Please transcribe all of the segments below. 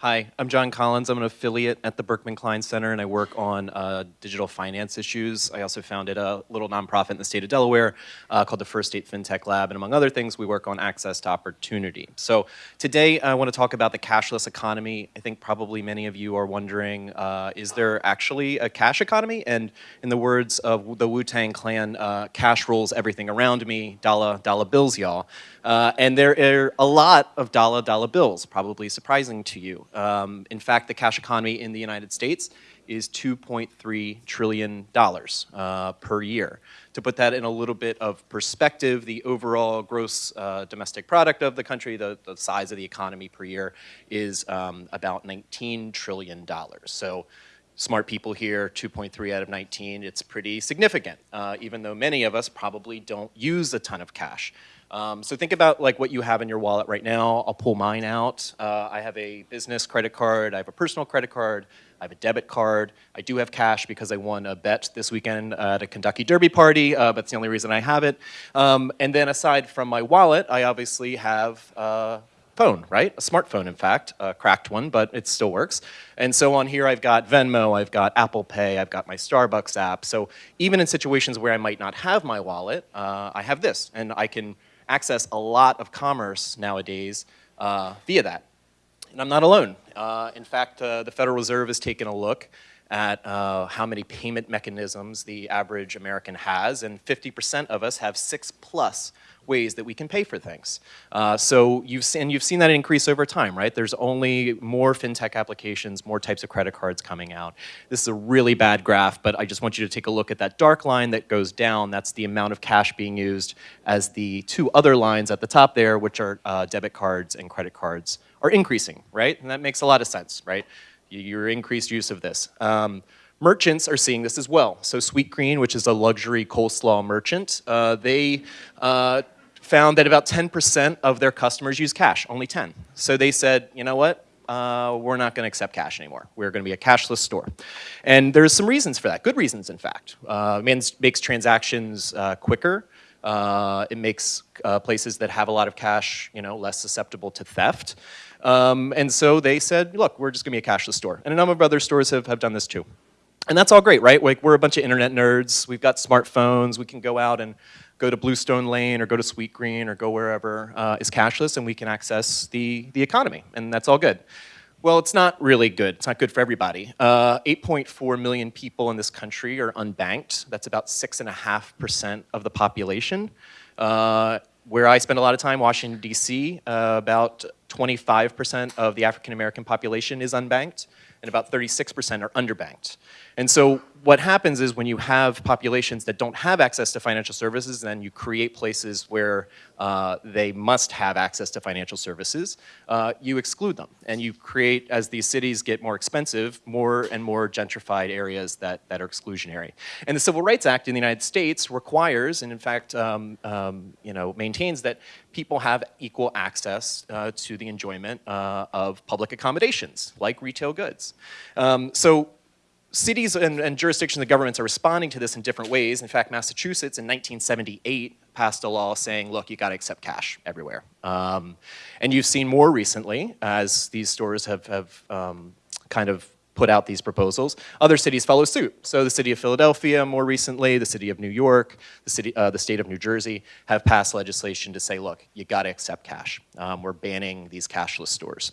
Hi, I'm John Collins. I'm an affiliate at the Berkman Klein Center and I work on uh, digital finance issues. I also founded a little nonprofit in the state of Delaware uh, called the First State FinTech Lab and among other things we work on access to opportunity. So today I want to talk about the cashless economy. I think probably many of you are wondering, uh, is there actually a cash economy? And in the words of the Wu-Tang Clan, uh, cash rules everything around me, dollar, dollar bills y'all. Uh, and there are a lot of dollar, dollar bills, probably surprising to you. Um, in fact, the cash economy in the United States is $2.3 trillion uh, per year. To put that in a little bit of perspective, the overall gross uh, domestic product of the country, the, the, size of the economy per year, is um, about $19 trillion. So smart people here, 2.3 out of 19, it's pretty significant, uh, even though many of us probably don't use a ton of cash. Um, so think about like what you have in your wallet right now. I'll pull mine out. Uh, I have a business credit card. I have a personal credit card. I have a debit card. I do have cash because I won a bet this weekend at a Kentucky Derby party. Uh, that's the only reason I have it. Um, and then aside from my wallet, I obviously have uh, phone, right? A smartphone, in fact, a cracked one, but it still works. And so on here, I've got Venmo, I've got Apple Pay, I've got my Starbucks app. So even in situations where I might not have my wallet, uh, I have this, and I can access a lot of commerce nowadays uh, via that. And I'm not alone. Uh, in fact, uh, the Federal Reserve has taken a look at uh, how many payment mechanisms the average American has, and 50% of us have six plus ways that we can pay for things. Uh, so you've seen, you've seen that increase over time, right? There's only more fintech applications, more types of credit cards coming out. This is a really bad graph, but I just want you to take a look at that dark line that goes down. That's the amount of cash being used as the two other lines at the top there, which are uh, debit cards and credit cards, are increasing, right? And that makes a lot of sense, right? Your increased use of this. Um, merchants are seeing this as well. So Sweetgreen, which is a luxury coleslaw merchant, uh, they uh, found that about 10% of their customers use cash, only 10. So they said, you know what, uh, we're not going to accept cash anymore. We're going to be a cashless store. And there's some reasons for that, good reasons in fact. Uh, it makes transactions uh, quicker. Uh, it makes uh, places that have a lot of cash you know, less susceptible to theft. Um, and so they said, look, we're just to be a cashless store. And a number of other stores have, have done this too. And that's all great, right? Like we're a bunch of internet nerds. We've got smartphones. We can go out and go to Bluestone Lane or go to Sweetgreen or go wherever uh, is cashless and we can access the, the economy and that's all good. Well, it's not really good. It's not good for everybody. 8.4 uh, million people in this country are unbanked. That's about 6.5% of the population. Uh, where I spend a lot of time, Washington, D.C., uh, about 25% of the African American population is unbanked and about 36% are underbanked. And so what happens is when you have populations that don't have access to financial services, then you create places where uh, they must have access to financial services, uh, you exclude them. And you create, as these cities get more expensive, more and more gentrified areas that, that are exclusionary. And the Civil Rights Act in the United States requires, and in fact, um, um, you know, maintains that people have equal access uh, to the enjoyment uh, of public accommodations, like retail goods. Um, so cities and, and, jurisdictions and governments are responding to this in different ways. In fact, Massachusetts in 1978 passed a law saying, look, you got to accept cash everywhere. Um, and you've seen more recently as these stores have, have um, kind of put out these proposals. Other cities follow suit. So the city of Philadelphia more recently, the city of New York, the, city, uh, the state of New Jersey have passed legislation to say, look, you got to accept cash. Um, we're banning these cashless stores.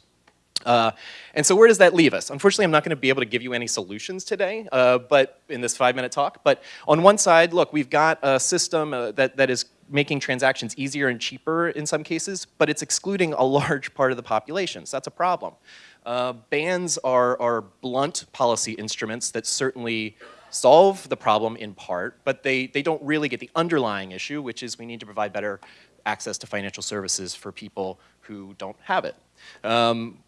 Uh, and so where does that leave us? Unfortunately, I'm not going to be able to give you any solutions today, uh, but in this five-minute talk. But on one side, look, we've got a system uh, that, that is making transactions easier and cheaper in some cases, but it's excluding a large part of the population, so that's a problem. Uh, bans are, are blunt policy instruments that certainly solve the problem in part, but they, they don't really get the underlying issue, which is we need to provide better access to financial services for people who don't have it. Um,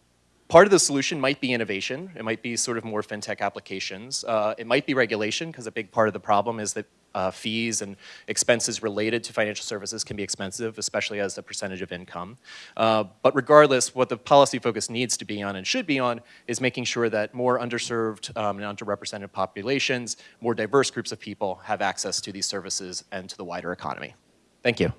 Part of the solution might be innovation. It might be sort of more fintech applications. Uh, it might be regulation, because a big part of the problem is that uh, fees and expenses related to financial services can be expensive, especially as a percentage of income. Uh, but regardless, what the policy focus needs to be on and should be on is making sure that more underserved um, and underrepresented populations, more diverse groups of people have access to these services and to the wider economy. Thank you.